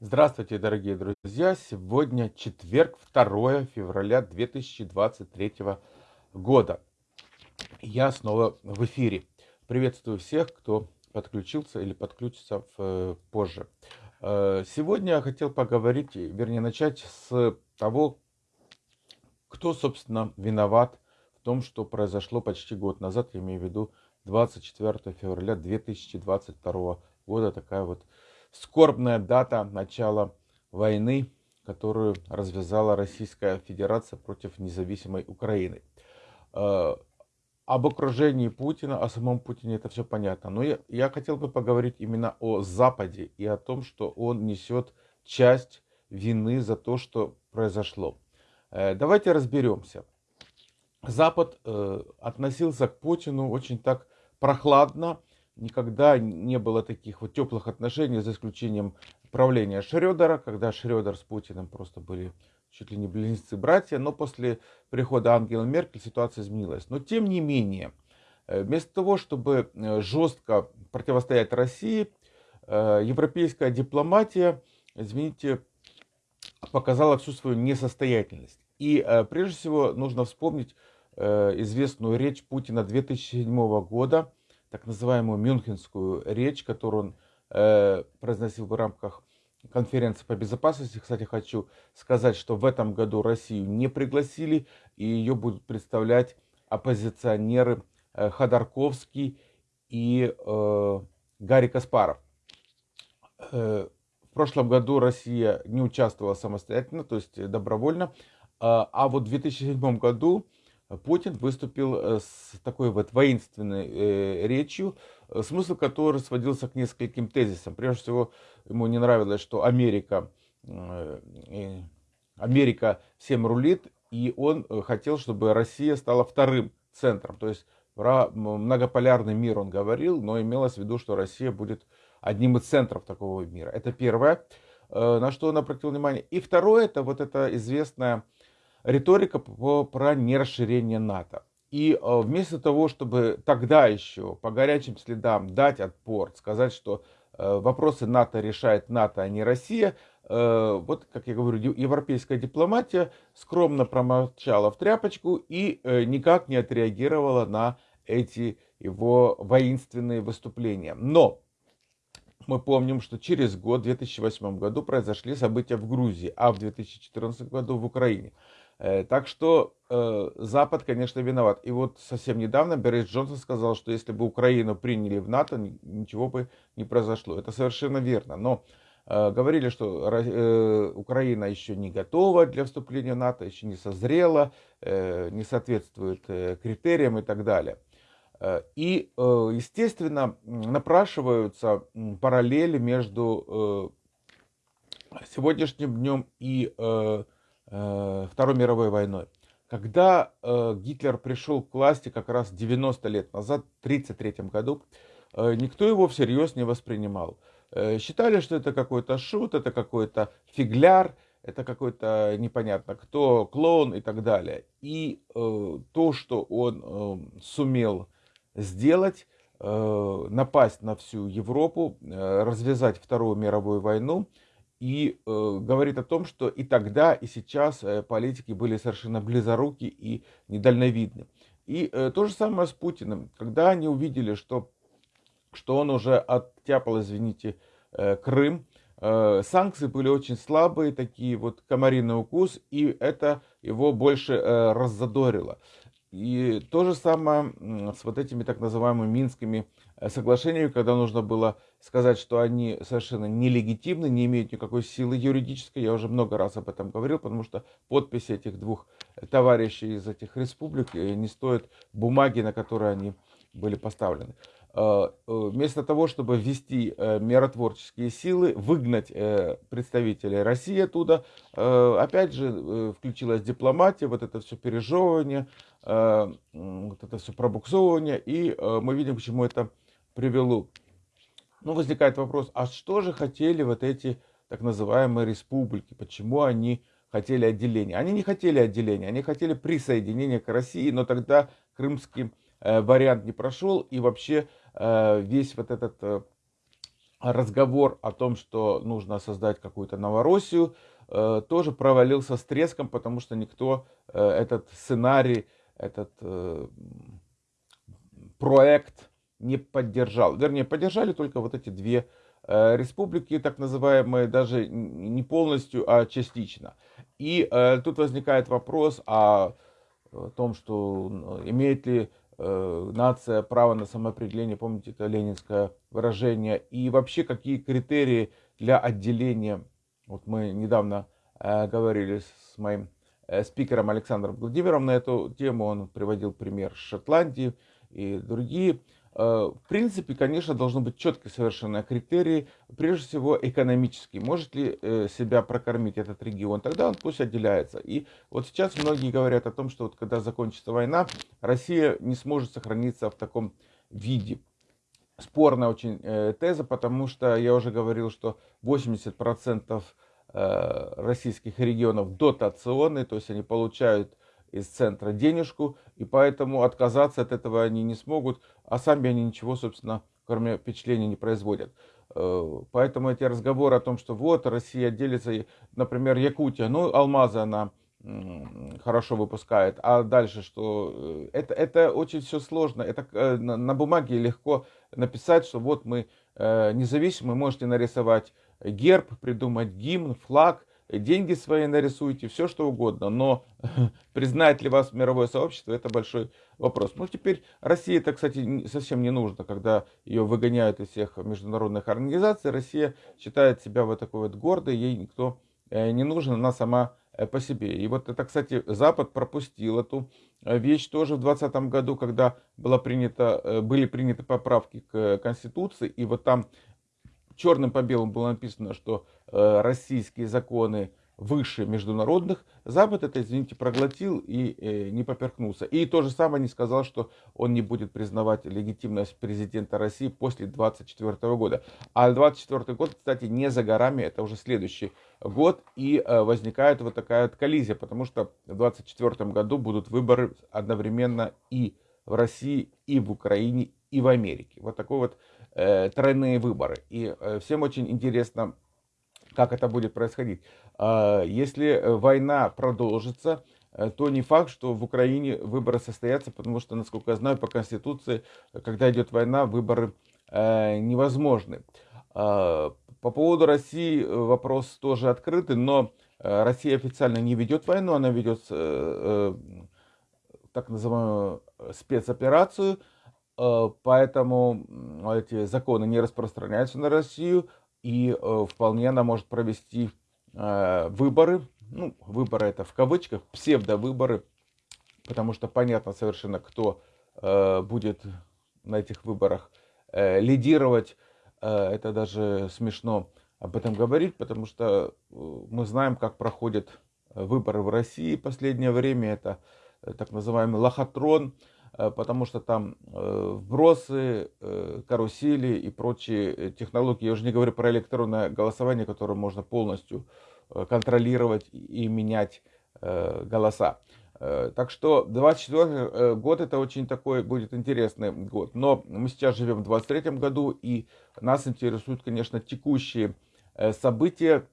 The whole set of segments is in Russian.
Здравствуйте, дорогие друзья! Сегодня четверг, 2 февраля 2023 года. Я снова в эфире. Приветствую всех, кто подключился или подключится в, позже. Э, сегодня я хотел поговорить, вернее начать с того, кто, собственно, виноват в том, что произошло почти год назад, я имею в виду 24 февраля 2022 года, такая вот скорбная дата начала войны, которую развязала Российская Федерация против независимой Украины. Э, об окружении Путина, о самом Путине это все понятно. Но я, я хотел бы поговорить именно о Западе и о том, что он несет часть вины за то, что произошло. Э, давайте разберемся. Запад э, относился к Путину очень так прохладно, никогда не было таких вот теплых отношений, за исключением правления Шредера, когда Шредер с Путиным просто были чуть ли не близнецы-братья, но после прихода Ангела Меркель ситуация изменилась. Но тем не менее, э, вместо того, чтобы э, жестко противостоять России, э, европейская дипломатия, извините, показала всю свою несостоятельность. И прежде всего нужно вспомнить известную речь Путина 2007 года, так называемую Мюнхенскую речь, которую он э, произносил в рамках конференции по безопасности. Кстати, хочу сказать, что в этом году Россию не пригласили, и ее будут представлять оппозиционеры э, Ходорковский и э, Гарри Каспаров. Э, в прошлом году Россия не участвовала самостоятельно, то есть добровольно, а, а вот в 2007 году Путин выступил э, с такой вот воинственной э, речью, э, смысл которой сводился к нескольким тезисам. Прежде всего, ему не нравилось, что Америка, Америка всем рулит, и он хотел, чтобы Россия стала вторым центром. То есть про многополярный мир он говорил, но имелось в виду, что Россия будет одним из центров такого мира. Это первое, на что он обратил внимание. И второе, это вот эта известная риторика про нерасширение НАТО. И э, вместо того, чтобы тогда еще по горячим следам дать отпор, сказать, что э, вопросы НАТО решает НАТО, а не Россия, э, вот, как я говорю, европейская дипломатия скромно промолчала в тряпочку и никак не отреагировала на эти его воинственные выступления. Но мы помним, что через год, в 2008 году, произошли события в Грузии, а в 2014 году в Украине. Э, так что э, Запад, конечно, виноват. И вот совсем недавно Борис Джонсон сказал, что если бы Украину приняли в НАТО, ничего бы не произошло. Это совершенно верно. Но э, говорили, что э, Украина еще не готова для вступления в НАТО, еще не созрела, э, не соответствует э, критериям и так далее. И, естественно, напрашиваются параллели между сегодняшним днем и Второй мировой войной. Когда э, Гитлер пришел к власти как раз 90 лет назад, в 1933 году, э, никто его всерьез не воспринимал. Э, считали, что это какой-то шут, это какой-то фигляр, это какой-то непонятно кто, клоун и так далее. И э, то, что он э, сумел сделать, э, напасть на всю Европу, э, развязать Вторую мировую войну, и э, говорит о том, что и тогда, и сейчас э, политики были совершенно близоруки и недальновидны. И э, то же самое с Путиным. Когда они увидели, что, что он уже оттяпал, извините, э, Крым, э, санкции были очень слабые, такие вот комариный укус, и это его больше э, раззадорило. И то же самое с вот этими так называемыми минскими Э, соглашениями, когда нужно было сказать, что они совершенно нелегитимны, не имеют никакой силы юридической. Я уже много раз об этом говорил, потому что подписи этих двух товарищей из этих республик э, не стоят бумаги, на которые они были поставлены. Э, вместо того, чтобы ввести миротворческие силы, выгнать представителей России оттуда, опять же включилась дипломатия, вот это все пережевывание, вот это все пробуксовывание, и мы видим, к чему это привело. Ну, возникает вопрос, а что же хотели вот эти так называемые республики? Почему они хотели отделения? Они не хотели отделения, они хотели присоединения к России, но тогда крымский э, вариант не прошел, и вообще э, весь вот этот э, разговор о том, что нужно создать какую-то Новороссию, тоже провалился с треском, потому что никто этот сценарий, этот проект не поддержал. Вернее, поддержали только вот эти две республики, так называемые, даже не полностью, а частично. И тут возникает вопрос о том, что имеет ли э, нация право на самоопределение, помните, это ленинское выражение, и вообще какие критерии для отделения, вот мы недавно э, говорили с моим э, спикером Александром Владимиром на эту тему, он приводил пример Шотландии и другие Э, в принципе, конечно, должны быть четкие совершенно критерии, прежде всего экономические. Может ли э, себя прокормить этот регион, тогда он пусть отделяется. И вот сейчас многие говорят о том, что вот когда закончится война, Россия не сможет сохраниться в таком виде. Спорная очень э, теза, потому что я уже говорил, что 80% российских регионов дотационные, то есть они получают из центра денежку, и поэтому отказаться от этого они не смогут, а сами они ничего, собственно, кроме впечатления не производят. Э, поэтому эти разговоры о том, что вот Россия делится, например, Якутия, ну, алмазы она хорошо выпускает, а дальше что? Э, это, это очень все сложно, это э, на бумаге легко написать, что вот мы независимы, можете нарисовать герб, придумать гимн, флаг, деньги свои нарисуйте, все что угодно, но признает ли вас мировое сообщество, это большой вопрос. Ну, теперь России это, кстати, совсем не нужно, когда ее выгоняют из всех международных организаций, Россия считает себя вот такой вот гордой, ей никто э, не нужен, она сама э, по себе. И вот это, кстати, Запад пропустил эту э, вещь тоже в 2020 году, когда было принято, были приняты поправки к Конституции, и вот там черным по белому было написано, что российские законы выше международных, Запад это, извините, проглотил и э, не поперхнулся. И то же самое не сказал, что он не будет признавать легитимность президента России после 2024 года. А 2024 год, кстати, не за горами, это уже следующий год, и э, возникает вот такая вот коллизия, потому что в 2024 году будут выборы одновременно и в России, и в Украине, и в Америке. Вот такой вот э, тройные выборы. И э, всем очень интересно, как это будет происходить. Э, если война продолжится, э, то не факт, что в Украине выборы состоятся, потому что, насколько я знаю, по Конституции, когда идет война, выборы э, невозможны. Э, по поводу России э, вопрос тоже открытый, но э, Россия официально не ведет войну, она ведет э, так называемую спецоперацию, Э, поэтому эти законы не распространяются на Россию, и э, вполне она может провести э, выборы, ну, выборы это в кавычках, псевдовыборы, потому что понятно совершенно, кто будет на этих выборах лидировать. Это даже смешно об этом говорить, потому что мы знаем, как проходят выборы в России в последнее время. Это так называемый лохотрон, Э, потому что там э, вбросы, э, карусели и прочие технологии. Я уже не говорю про электронное голосование, которое можно полностью контролировать и менять голоса. Так что 24 год это очень такой будет интересный год. Но мы сейчас живем в 23 году и нас интересуют, конечно, текущие события.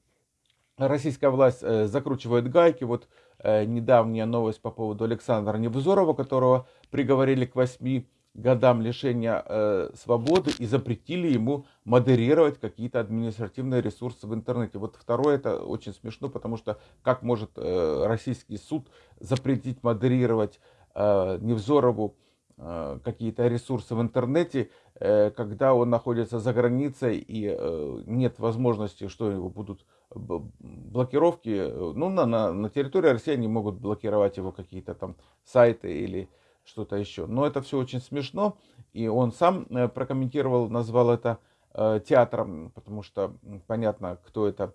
Российская власть закручивает гайки. Вот недавняя новость по поводу Александра Невзорова, которого приговорили к 8 годам лишения э, свободы и запретили ему модерировать какие-то административные ресурсы в интернете. Вот второе, это очень смешно, потому что как может э, российский суд запретить модерировать э, Невзорову э, какие-то ресурсы в интернете, э, когда он находится за границей и э, нет возможности, что его будут блокировки. Ну, на, на, на территории России они могут блокировать его какие-то там сайты или что-то еще. Но это все очень смешно, и он сам э, прокомментировал, назвал это э, театром, потому что понятно, кто это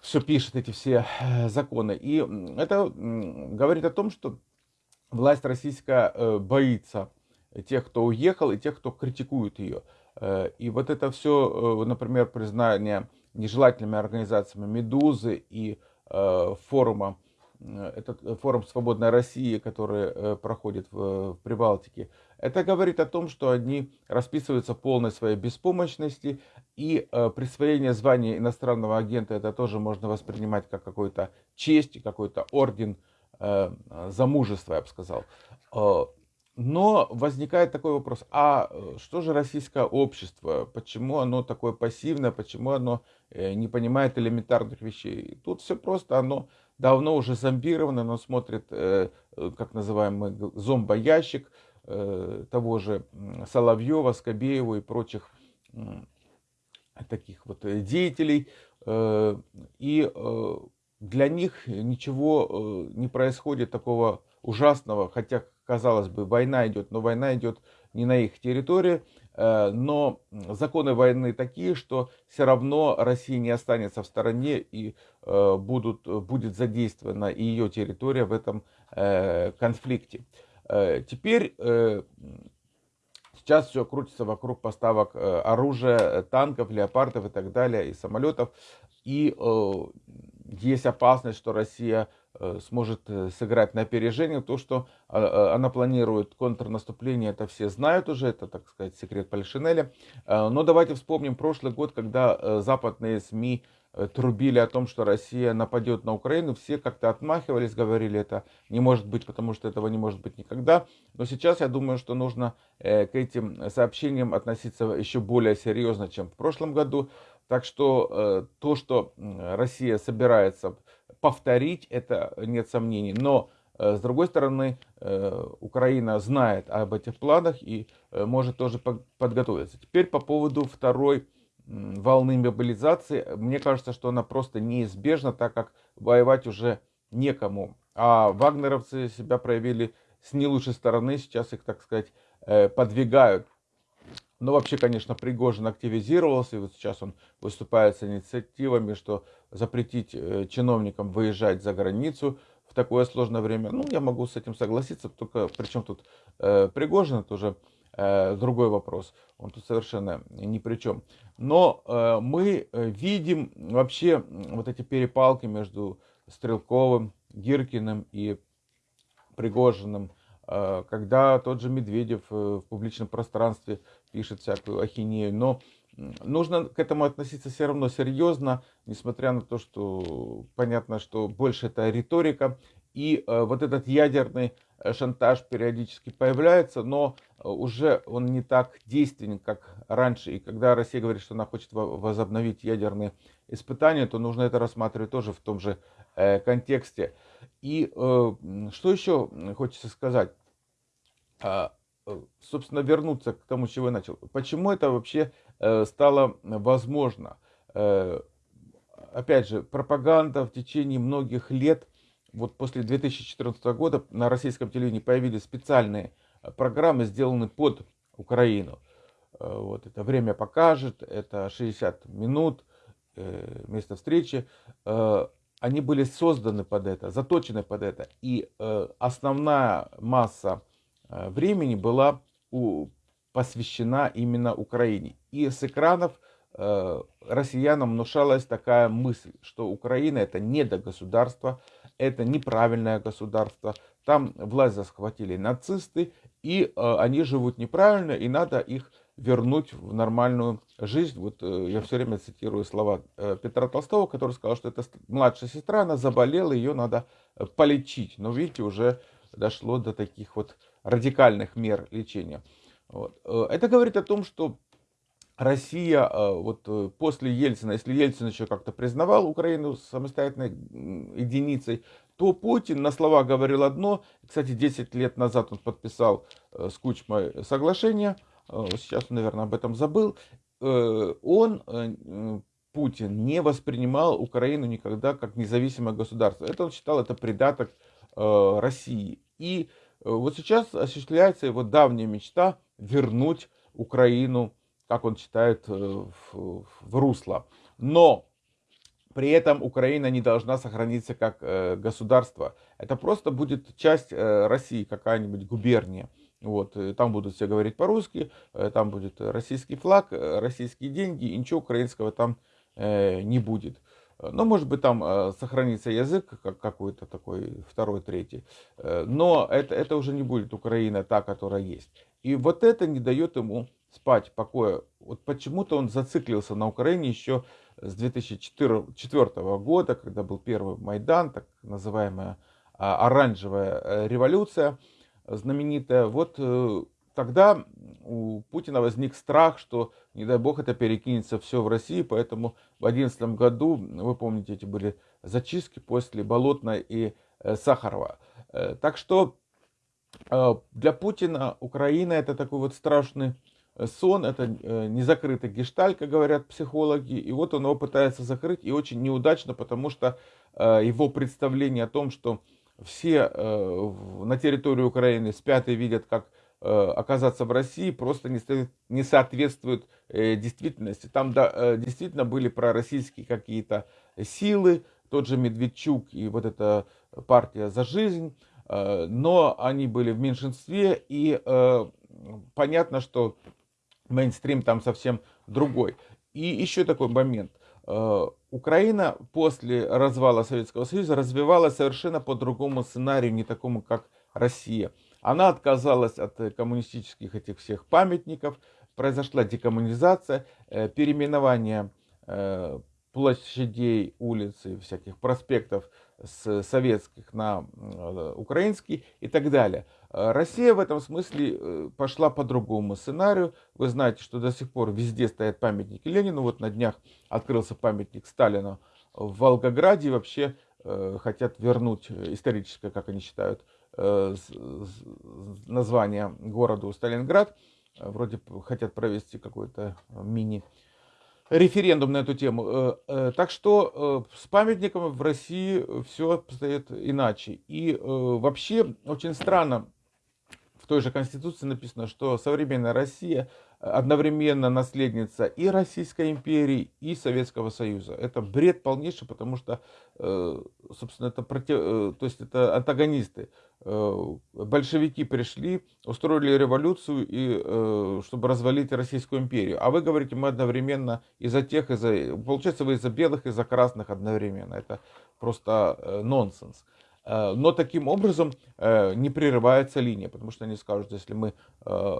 все пишет, эти все э, законы. И это говорит о том, что власть российская боится тех, кто уехал, и тех, кто критикует ее. И вот это все, например, признание нежелательными организациями «Медузы» и форума этот форум «Свободная Россия», который проходит в Прибалтике, это говорит о том, что они расписываются полной своей беспомощности, и присвоение звания иностранного агента это тоже можно воспринимать как какую-то честь, какой-то орден за мужество, я бы сказал. Но возникает такой вопрос, а э, что же российское общество, почему оно такое пассивное, почему оно э, не понимает элементарных вещей? Тут все просто, оно давно уже зомбировано, оно смотрит, э, как называемый зомбоящик того же Соловьева, Скобеева и прочих таких вот деятелей. И для них ничего не происходит такого ужасного, хотя казалось бы, война идет, но война идет не на их территории, э, но законы войны такие, что все равно Россия не останется в стороне и э, будут, будет задействована и ее территория в этом э, конфликте. Теперь сейчас все крутится вокруг поставок оружия, танков, леопардов и так далее, и самолетов. И есть опасность, что Россия Э, сможет э, сыграть на опережение. То, что она планирует контрнаступление, это все знают уже, это, так сказать, секрет Пальшинеля. Э, но давайте вспомним прошлый год, когда западные СМИ трубили о том, что Россия нападет на Украину, все как-то отмахивались, говорили, это не может быть, потому что этого не может быть никогда. Но сейчас я думаю, что нужно к этим сообщениям относиться еще более серьезно, чем в прошлом году. Так что то, что Россия собирается повторить, это нет сомнений. Но, э, с другой стороны, э, Украина знает об этих планах и э, может тоже подготовиться. Теперь по поводу второй волны мобилизации. Мне кажется, что она просто неизбежна, так как воевать уже некому. А вагнеровцы себя проявили с не лучшей стороны. Сейчас их, так сказать, подвигают но вообще, конечно, Пригожин активизировался, и вот сейчас он выступает с инициативами, что запретить э, чиновникам выезжать за границу в такое сложное время. Ну, я могу с этим согласиться, только причем тут э, Пригожин, это уже э, другой вопрос, он тут совершенно ни при чем. Но э, мы э, видим вообще вот эти перепалки между Стрелковым, Гиркиным и Пригожиным, э, когда тот же Медведев в публичном пространстве пишет всякую ахинею, но нужно к этому относиться все равно серьезно, несмотря на то, что понятно, что больше это риторика, и э, вот этот ядерный э, шантаж периодически появляется, но э, уже он не так действенен, как раньше. И когда Россия говорит, что она хочет возобновить ядерные испытания, то нужно это рассматривать тоже в том же э, контексте. И э, что еще хочется сказать? А, Э, собственно, вернуться к тому, с чего я начал. Почему это вообще э, стало возможно? Э, опять же, пропаганда в течение многих лет, вот после 2014 года на российском телевидении появились специальные программы, сделанные под Украину. Вот это время покажет, это 60 минут, место встречи. Они были созданы под это, заточены под это. И основная масса Э, времени была посвящена именно Украине. И с экранов э, россиянам внушалась такая мысль, что Украина это недогосударство, это неправильное государство, там власть захватили нацисты, и э, они живут неправильно, и надо их вернуть в нормальную жизнь. Вот я все время цитирую слова Петра Толстого, который сказал, что это младшая сестра, она заболела, ее надо полечить. Но видите, уже дошло до таких вот радикальных мер лечения. Вот. Э, это говорит о том, что Россия э, вот э, после Ельцина, если Ельцин еще как-то признавал Украину самостоятельной единицей, то Путин на слова говорил одно. Кстати, 10 лет назад он подписал с Кучмой соглашение, сейчас он, наверное, об этом забыл. Он, Путин, не воспринимал Украину никогда как независимое государство. Это он считал это придаток России. И Э, вот сейчас осуществляется его давняя мечта вернуть Украину, как он считает, э, в, в русло. Но при этом Украина не должна сохраниться как э, государство. Это просто будет часть России, какая-нибудь губерния. Вот, там будут все говорить по-русски, там будет российский флаг, российские деньги, и ничего украинского там не будет. Ну, может быть, там сохранится язык как какой-то такой второй, третий. Но это, это уже не будет Украина та, которая есть. И вот это не дает ему спать покоя. Вот почему-то он зациклился на Украине еще с 2004 года, когда был первый Майдан, так называемая а, оранжевая э, революция знаменитая. Вот э, тогда у Путина возник страх, что, не дай бог, это перекинется все в Россию, поэтому в 2011 году, вы помните, эти были зачистки после Болотной и э, Сахарова. Так что для Путина Украина это такой вот страшный сон, это незакрытый гешталь, как говорят психологи, и вот он его пытается закрыть, и очень неудачно, потому что его представление о том, что все э, на территории Украины спят и видят, как э, оказаться в России, просто не, не соответствует э, действительности. Там да, действительно были пророссийские какие-то силы, тот же Медведчук и вот эта партия «За жизнь», но они были в меньшинстве, и понятно, что мейнстрим там совсем другой. И еще такой момент – Э, Украина после развала Советского Союза развивалась совершенно по другому сценарию, не такому, как Россия. Она отказалась от коммунистических этих всех памятников, произошла декоммунизация, э, переименование э, площадей, улиц и всяких проспектов с советских на украинский и так далее. Россия в этом смысле э, пошла по другому сценарию. Вы знаете, что до сих пор везде стоят памятники Ленину. Вот на днях открылся памятник Сталину в Волгограде. И вообще э, хотят вернуть историческое, как они считают, э, название городу Сталинград. Вроде хотят провести какой-то мини референдум на эту тему. Так что с памятником в России все обстоит иначе. И вообще очень странно, в той же Конституции написано, что современная Россия одновременно наследница и Российской империи, и Советского Союза. Это бред полнейший, потому что, э, собственно, это, против, э, то есть это антагонисты. Э, большевики пришли, устроили революцию, и, чтобы развалить Российскую империю. А вы говорите, мы одновременно из-за тех, из-за... Получается, вы из-за белых, из-за красных одновременно. Это просто нонсенс. Э, но таким образом э, не прерывается линия, потому что они скажут, если мы э,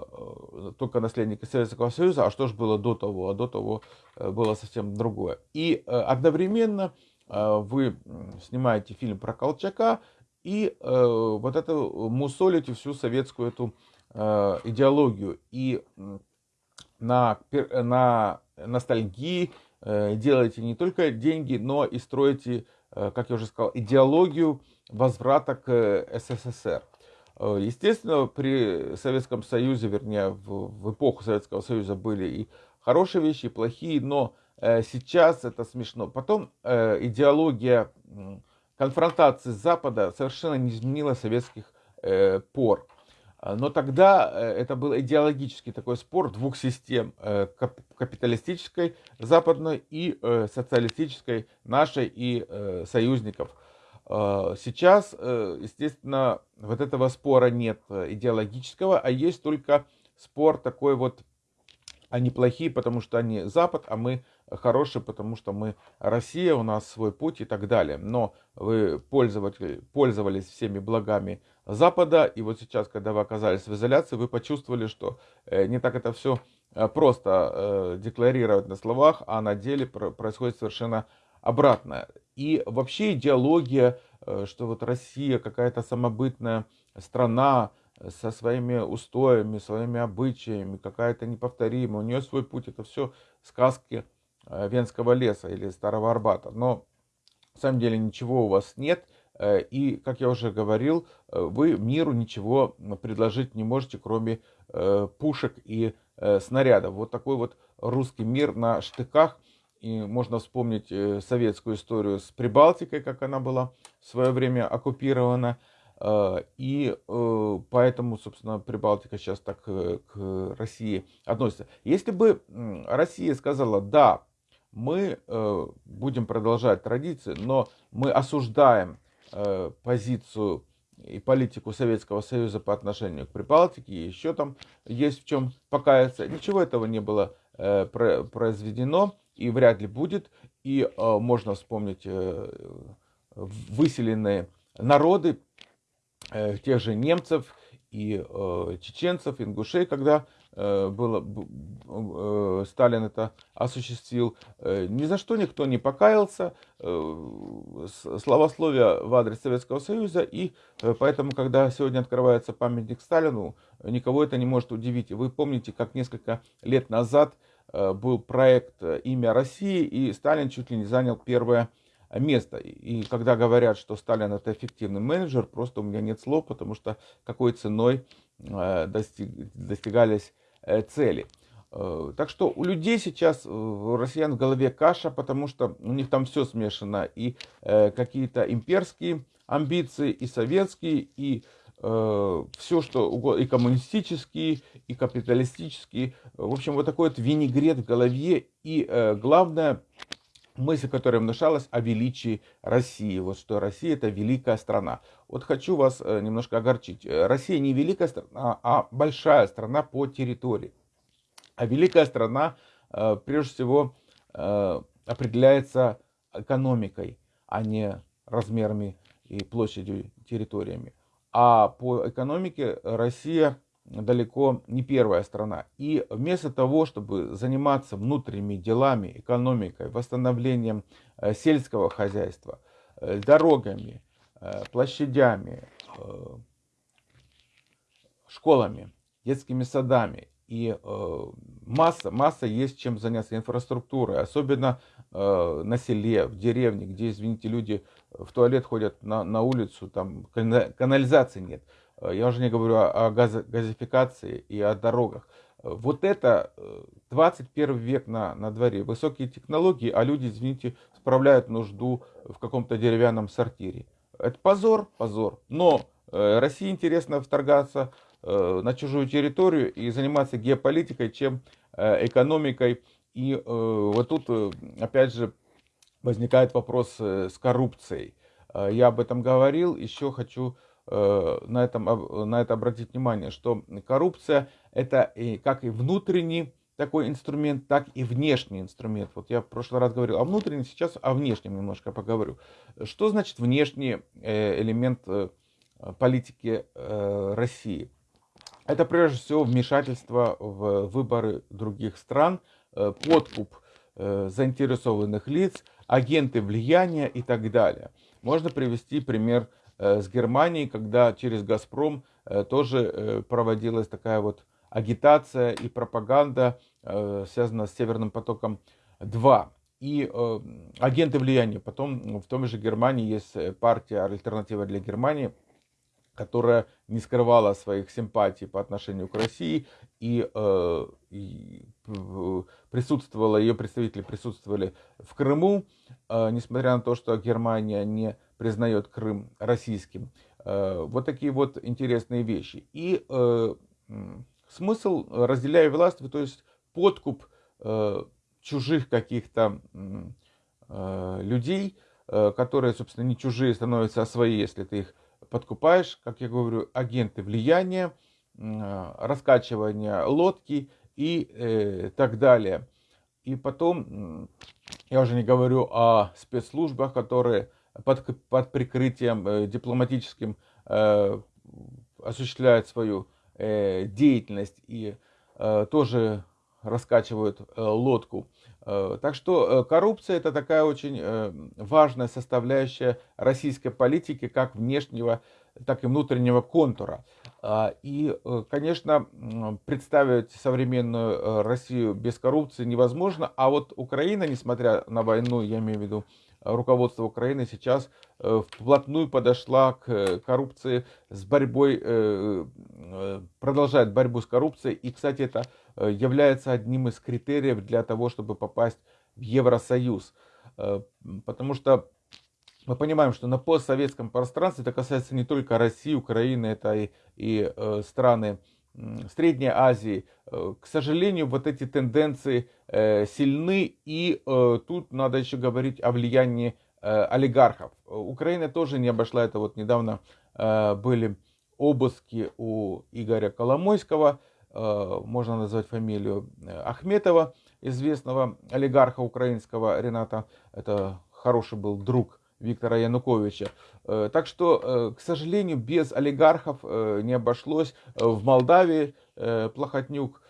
только наследники Советского Союза, а что же было до того, а до того было совсем другое. И одновременно вы снимаете фильм про Колчака и вот это мусолите всю советскую эту идеологию и на, на ностальгии делаете не только деньги, но и строите, как я уже сказал, идеологию, возврата к э, СССР. Э, естественно, при Советском Союзе, вернее, в, эпоху Советского Союза были и хорошие вещи, и плохие, но э, сейчас это смешно. Потом идеология конфронтации Запада совершенно не изменила советских пор. Но тогда это был идеологический такой спор двух систем, капиталистической западной и социалистической нашей и союзников – а, сейчас, э, естественно, вот этого спора нет э, идеологического, а есть только спор такой вот, они плохие, потому что они Запад, а мы хорошие, потому что мы Россия, у нас свой путь и так далее. Но вы пользовались всеми благами Запада, и вот сейчас, когда вы оказались в изоляции, вы почувствовали, что э, не так это все просто декларировать на словах, а на деле происходит совершенно обратное. И вообще идеология, э, что вот Россия какая-то самобытная страна э, со своими устоями, своими обычаями, какая-то неповторимая, у нее свой путь, это все сказки э, Венского леса или Старого Арбата. Но на самом деле ничего у вас нет, и, как я уже говорил, вы миру ничего предложить не можете, кроме пушек и снарядов. Вот такой вот русский мир на штыках – и можно вспомнить э, советскую историю с Прибалтикой, как она была в свое время оккупирована. Э, и э, поэтому, собственно, Прибалтика сейчас так к России относится. Если бы Россия сказала, да, мы будем продолжать традиции, но мы осуждаем позицию и политику Советского Союза по отношению к Прибалтике, и еще там есть в чем покаяться. Ничего этого не было произведено и вряд ли будет. и можно вспомнить выселенные народы, тех же немцев и чеченцев, ингушей, когда Э, было, э, Сталин это осуществил. Э, ни за что никто не покаялся, словословие в адрес Советского Союза, и поэтому, когда сегодня открывается памятник Сталину, никого это не может удивить. Вы помните, как несколько лет назад был проект «Имя России», и Сталин чуть ли не занял первое место. И когда говорят, что Сталин это эффективный менеджер, просто у меня нет слов, потому что какой ценой достиг, достигались Э, цели. Э, так что у людей сейчас, у россиян в голове каша, потому что у них там все смешано. И э, какие-то имперские амбиции, и советские, и все, что угодно, и коммунистические, и капиталистические. В общем, вот такой вот винегрет в голове. И главное, мысль, которая внушалась о величии России. Вот что Россия это великая страна. Вот хочу вас э, немножко огорчить. Э, Россия не великая страна, а большая страна по территории. А великая страна, э, прежде всего, определяется экономикой, а не размерами и площадью территориями. А по экономике Россия далеко не первая страна. И вместо того, чтобы заниматься внутренними делами, экономикой, восстановлением э, сельского хозяйства, э, дорогами, э, площадями, школами, детскими садами и масса, масса есть чем заняться инфраструктурой, особенно на селе, в деревне, где, извините, люди в туалет ходят на, на улицу, там канализации нет. Э, я уже не говорю о газификации и о дорогах. Э, вот это 21 э, век на, на дворе. Высокие технологии, а люди, извините, справляют нужду в каком-то деревянном сортире. Это позор, позор. Но России интересно вторгаться на чужую территорию и заниматься геополитикой, чем экономикой. И вот тут, опять же, возникает вопрос с коррупцией. Я об этом говорил, еще хочу Э, на, этом, на это обратить внимание, что коррупция это как и внутренний такой инструмент, так и внешний инструмент. Вот я в прошлый раз говорил о внутреннем, сейчас о внешнем немножко поговорю. Что значит внешний э, элемент э, политики России? Это прежде всего вмешательство в выборы других стран, подкуп заинтересованных лиц, агенты влияния и так далее. Можно привести пример Э, с Германией, когда через «Газпром» э, тоже э, проводилась такая вот агитация и пропаганда, связанная с «Северным потоком-2». И агенты влияния. Потом в том же Германии есть партия «Альтернатива для Германии», которая не скрывала своих симпатий по отношению к России и, э, и присутствовала, ее представители присутствовали в Крыму, э, несмотря на то, что Германия не признает Крым российским. Э, вот такие вот интересные вещи. И э, смысл разделяя власть, то есть подкуп э, чужих каких-то э, людей, э, которые, собственно, не чужие становятся, а свои, если ты их подкупаешь, как я говорю, агенты влияния, раскачивание лодки и э, так далее. И потом, я уже не говорю о спецслужбах, которые под, под прикрытием э, дипломатическим э, осуществляют свою э, деятельность и э, тоже раскачивают э, лодку. Э, так что э, коррупция это такая очень э, важная составляющая российской политики, как внешнего, так и внутреннего контура. А, и, конечно, представить современную Россию без коррупции невозможно, а вот Украина, несмотря на войну, я имею в виду руководство Украины, сейчас вплотную подошла к коррупции с борьбой, продолжает борьбу с коррупцией. И, кстати, это является одним из критериев для того, чтобы попасть в Евросоюз. Потому что мы понимаем, что на постсоветском пространстве это касается не только России, Украины, это и, и э, страны э, Средней Азии. Э, к сожалению, вот эти тенденции э, сильны, и э, тут надо еще говорить о влиянии э, олигархов. Украина тоже не обошла это. Вот недавно э, были обыски у Игоря Коломойского, э, можно назвать фамилию э, Ахметова, известного олигарха украинского Рената, это хороший был друг Виктора Януковича. Э, так что, э, к сожалению, без олигархов э, не обошлось. В Молдавии Плохотнюк.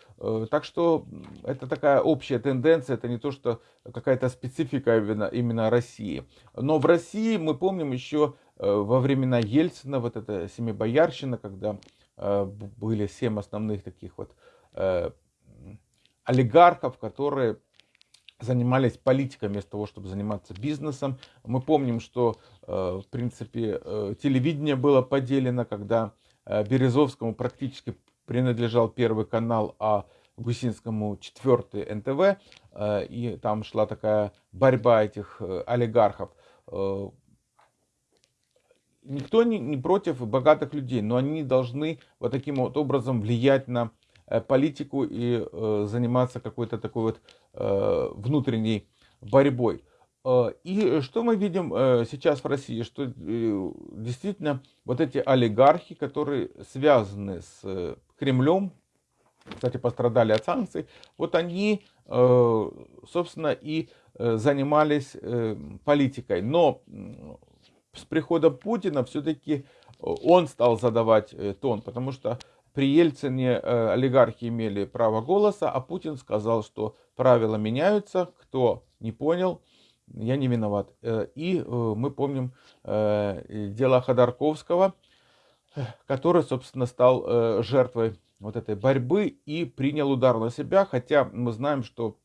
Так что это такая общая тенденция, это не то, что какая-то специфика именно, именно России. Но в России мы помним еще во времена Ельцина, вот эта семибоярщина, когда были семь основных таких вот олигархов, которые занимались политикой вместо того, чтобы заниматься бизнесом. Мы помним, что, э, в принципе, э, телевидение было поделено, когда э, Березовскому практически принадлежал первый канал, а Гусинскому четвертый НТВ, и там шла такая борьба этих олигархов. Никто не, не против богатых людей, но они должны вот таким вот образом влиять на Э, политику и э, заниматься какой-то такой вот э, внутренней борьбой. И что мы видим сейчас в России, что действительно вот эти олигархи, которые связаны с Кремлем, кстати, пострадали от санкций, вот они, собственно, и занимались политикой. Но с приходом Путина все-таки он стал задавать тон, потому что при Ельцине э, олигархи имели право голоса, а Путин сказал, что правила меняются, кто не понял, я не виноват. Э, и э, мы помним дело Ходорковского, который, собственно, стал жертвой вот этой борьбы и принял удар на себя, хотя мы знаем, что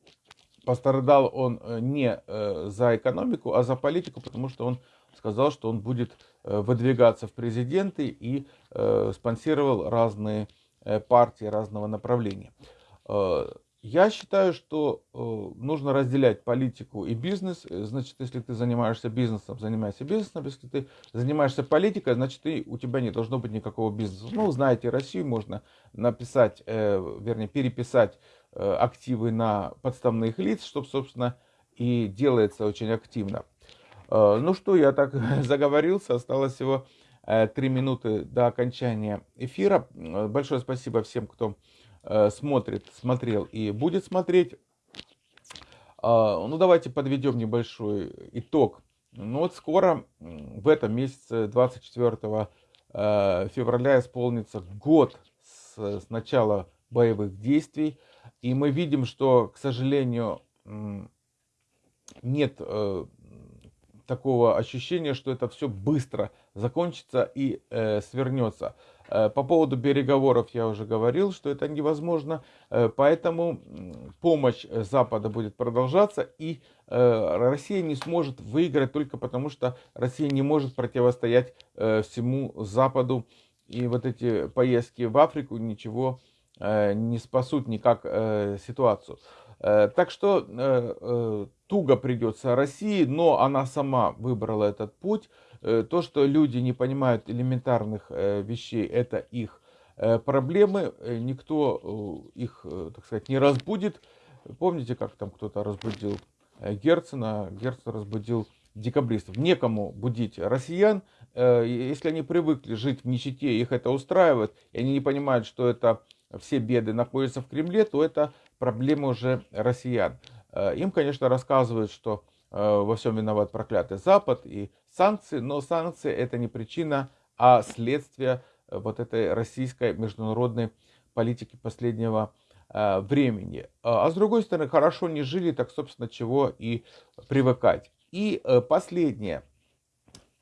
пострадал он не за экономику, а за политику, потому что он сказал, что он будет э, выдвигаться в президенты и э, спонсировал разные э, партии разного направления. Я считаю, что нужно разделять политику и бизнес. Значит, если ты занимаешься бизнесом, занимайся бизнесом. Если ты занимаешься политикой, значит, ты, у тебя не должно быть никакого бизнеса. Ну, знаете, Россию можно написать, вернее, переписать активы на подставных лиц, чтобы, собственно, и делается очень активно. Э, ну что, я так заговорился, осталось всего э, три минуты до окончания эфира. Э, большое спасибо всем, кто смотрит, смотрел и будет смотреть. Ну давайте подведем небольшой итог. Ну вот скоро, в этом месяце, 24 февраля, исполнится год с, с начала боевых действий. И мы видим, что, к сожалению, нет такого ощущения, что это все быстро закончится и э, свернется. Э, по поводу переговоров я уже говорил, что это невозможно, э, поэтому помощь Запада будет продолжаться, и э, Россия не сможет выиграть только потому, что Россия не может противостоять э, всему Западу, и вот эти поездки в Африку ничего э, не спасут никак э, ситуацию. Э, так что э, э, туго придется России, но она сама выбрала этот путь. То, что люди не понимают элементарных вещей, это их проблемы. Никто их, так сказать, не разбудит. Помните, как там кто-то разбудил Герцена? Герцен разбудил декабристов. Некому будить россиян. Если они привыкли жить в нищете, их это устраивает, и они не понимают, что это все беды находятся в Кремле, то это проблема уже россиян. Э, им, конечно, рассказывают, что э, во всем виноват проклятый Запад и санкции, но санкции это не причина, а следствие э, вот этой российской международной политики последнего времени. А с другой стороны, хорошо не жили, так, собственно, чего и привыкать. И последнее.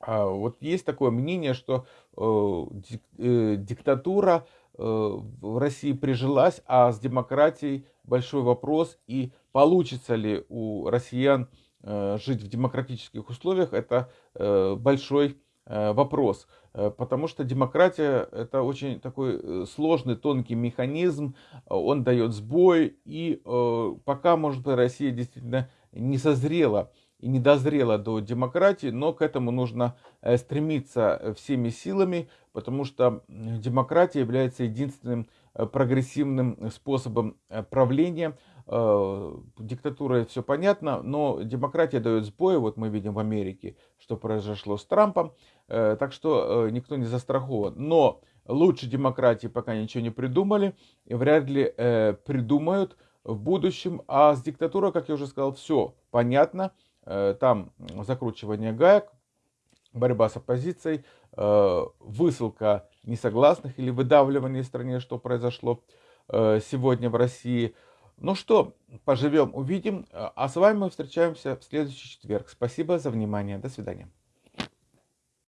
Вот есть такое мнение, что диктатура в России прижилась, а с демократией большой вопрос. И получится ли у россиян э, жить в демократических условиях, это э, большой э, вопрос. Потому что демократия это очень такой сложный, тонкий механизм, он дает сбой, и пока, может быть, Россия действительно не созрела и не дозрела до демократии, но к этому нужно стремиться всеми силами, потому что демократия является единственным прогрессивным способом э, правления. Э, диктатура все понятно, но демократия дает сбой. Вот мы видим в Америке, что произошло с Трампом. Так что никто не застрахован. Но лучше демократии пока ничего не придумали и вряд ли придумают. в будущем. А с диктатурой, как я уже сказал, все понятно. Э, там закручивание гаек, борьба с оппозицией, э, высылка несогласных или выдавливание в стране, что произошло э, сегодня в России. Ну что, поживем, увидим. А с вами мы встречаемся в следующий четверг. Спасибо за внимание. До свидания.